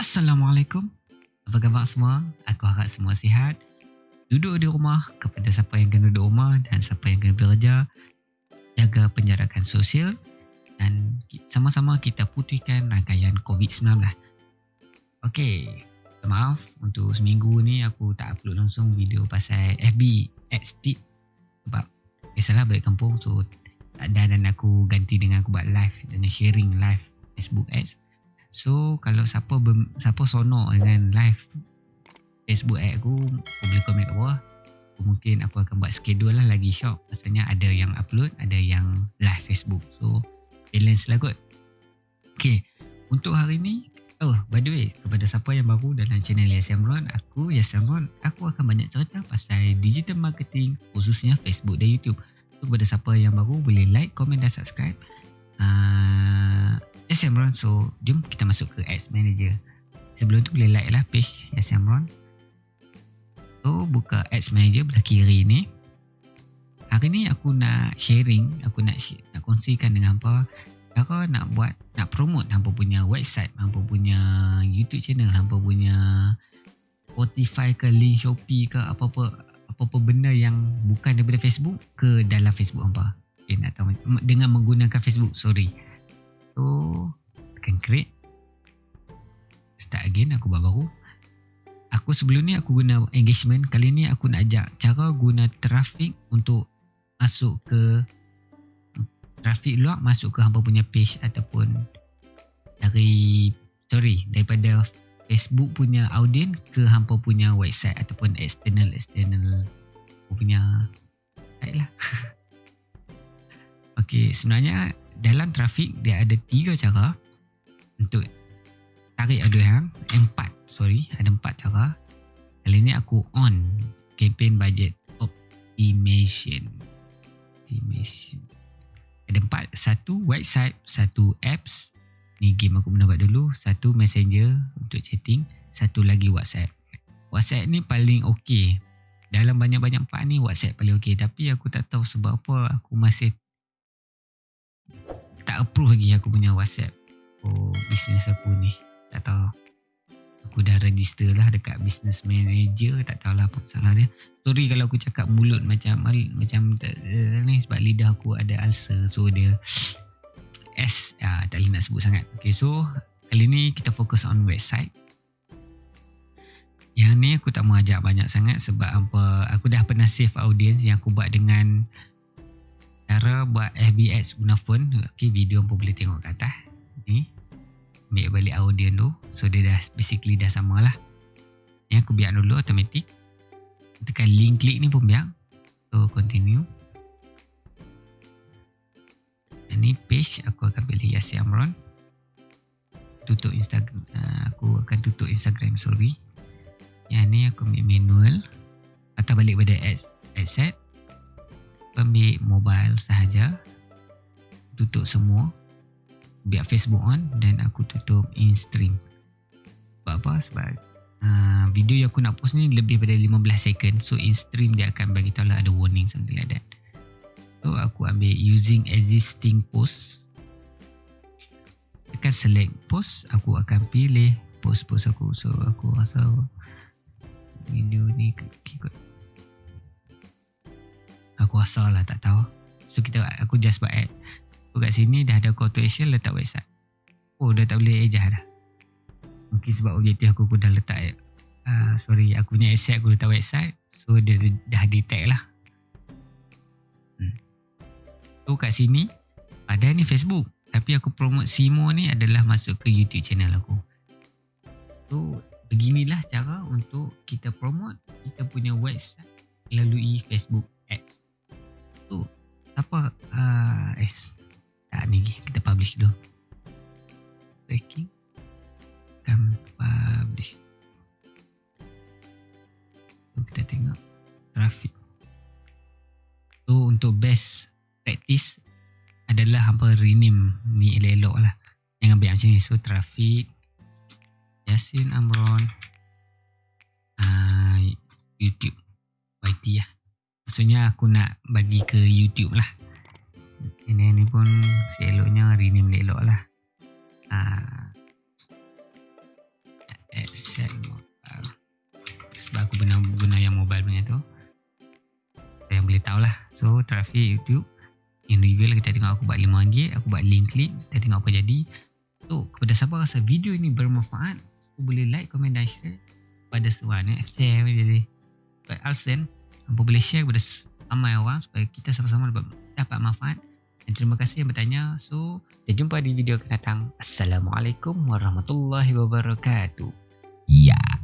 Assalamualaikum. Apa khabar semua? Aku harap semua sihat. Duduk di rumah kepada siapa yang kena duduk rumah dan siapa yang kena bekerja. Jaga penjarakan sosial dan sama-sama kita putihkan rangkaian COVID-19. Okey, maaf untuk seminggu ni aku tak upload langsung video pasal FB ads tip sebab biasalah balik kampung so tak ada dan aku ganti dengan aku buat live dengan sharing live Facebook ads So kalau siapa ber, siapa sonok dengan live Facebook ad aku, aku boleh komen kat bawah. Mungkin aku akan buat schedule lah lagi shop. Maksudnya ada yang upload, ada yang live Facebook. So balance lah kot. Okay, untuk hari ni, oh by the way, kepada siapa yang baru dalam channel Yasin Ron, aku Yasin Ron, aku akan banyak cerita pasal digital marketing khususnya Facebook dan YouTube. Kepada siapa yang baru, boleh like, komen dan subscribe. Uh, Yes Amron So jom kita masuk ke Ads Manager. Sebelum tu boleh like lah page Yes Amron So buka Ads Manager belah kiri ni. Hari ni aku nak sharing Aku nak nak kongsikan dengan apa Cara nak buat Nak promote Hampa punya website Hampa punya YouTube channel Hampa punya Spotify ke link Shopee ke apa-apa Apa-apa benda yang Bukan daripada Facebook Ke dalam Facebook hampa? Okay, nak tahu, Dengan menggunakan Facebook Sorry. So Tekan create. Start again aku buat baru. Aku sebelum ni aku guna engagement. Kali ni aku nak ajak cara guna traffic Untuk masuk ke Traffic luar masuk ke hampa punya page Ataupun Dari Sorry Daripada Facebook punya audience Ke hampa punya website Ataupun external External punya Baik lah. Okay sebenarnya dalam trafik dia ada tiga cara untuk tarik audience empat sorry ada empat cara. Kali ni aku on campaign budget optimization. Optimization. Ada empat. Satu website satu apps ni game aku pernah buat dulu. Satu messenger untuk chatting satu lagi whatsapp. Whatsapp ni paling okey. Dalam banyak-banyak empat ni whatsapp paling okey. Tapi aku tak tahu sebab apa aku masih tak approve lagi aku punya WhatsApp. Oh bisnes aku ni. Tak tahu. Aku dah register lah dekat business manager. Tak tahulah apa masalah dia. Sorry kalau aku cakap mulut macam macam ni sebab lidah aku ada ulcer. So dia S ah, tak boleh nak sebut sangat. Okay, so kali ni kita fokus on website. Yang ni aku tak mau ajak banyak sangat sebab apa aku dah pernah save audience yang aku buat dengan cara buat FB ads guna phone. Okay, video pun boleh tengok kat atas. Ni ambil balik audio tu. So dia dah basically dah sama lah. Ni aku biar dulu automatic. Tekan link klik ni pun biar. So continue ni page aku akan pilih Yasi Amron. Tutup Instagram uh, aku akan tutup Instagram sorry. Yang ni aku ambil manual atau balik pada ads, ads set ambil mobile sahaja. Tutup semua. Biar Facebook on dan aku tutup in stream sebab apa? Sebab uh, video yang aku nak post ni lebih pada 15 second. So in stream dia akan bagi tahu lah ada warning something like that so aku ambil using existing post. Tekan select post aku akan pilih post-post aku. So aku rasa video ni ikut. Aku rasa lah tak tahu. So kita aku just buat add so kat sini dah ada call to action letak website. Oh dah tak boleh ejah dah. Mungkin sebab objektif aku pun dah letak uh, sorry aku punya asset aku letak website. So dia dah detect lah so kat sini ada ni Facebook. Tapi aku promote Simo ni adalah masuk ke YouTube channel aku. So beginilah cara untuk kita promote kita punya website melalui Facebook ads. Tu apa uh, eh tak ni kita publish dulu. Tracking dan publish. Tu kita tengok traffic. Tu untuk best practice adalah hampa rename ni elok-elok lah. Yang ambil macam ni so traffic Yasin Amron uh, YouTube YT lah. Maksudnya aku nak bagi ke YouTube lah. Ini ni pun seeloknya rename elok lah. Uh, Excel mobile. Sebab aku pernah guna yang mobile punya tu. Yang boleh tahu lah. So traffic YouTube individual kita tengok aku buat RM5 aku buat link klik kita tengok apa jadi. So kepada siapa rasa video ini bermanfaat so, boleh like comment dan share pada seorang eh share jadi Alsen apa boleh share kepada ramai orang supaya kita sama-sama dapat, dapat manfaat. Dan terima kasih yang bertanya. So kita jumpa di video akan datang. Assalamualaikum warahmatullahi wabarakatuh. Ya. Yeah.